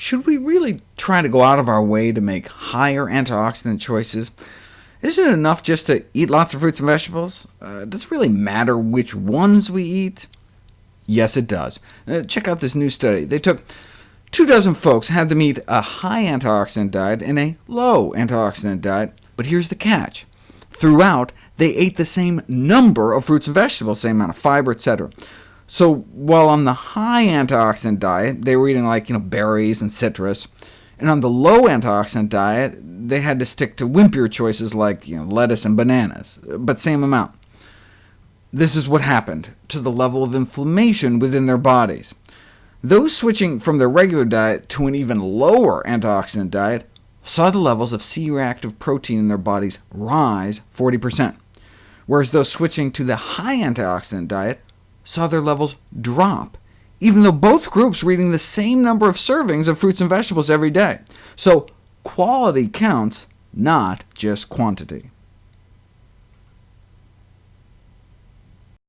should we really try to go out of our way to make higher antioxidant choices? Isn't it enough just to eat lots of fruits and vegetables? Uh, does it really matter which ones we eat? Yes, it does. Uh, check out this new study. They took two dozen folks, had them eat a high antioxidant diet and a low antioxidant diet, but here's the catch. Throughout, they ate the same number of fruits and vegetables, same amount of fiber, etc. So while on the high antioxidant diet, they were eating like you know, berries and citrus, and on the low antioxidant diet, they had to stick to wimpier choices like you know, lettuce and bananas, but same amount. This is what happened to the level of inflammation within their bodies. Those switching from their regular diet to an even lower antioxidant diet saw the levels of C-reactive protein in their bodies rise 40%, whereas those switching to the high antioxidant diet saw their levels drop, even though both groups were eating the same number of servings of fruits and vegetables every day. So quality counts, not just quantity.